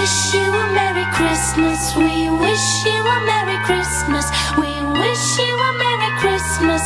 wish you a Merry Christmas. We wish you a Merry Christmas. We wish you a Merry Christmas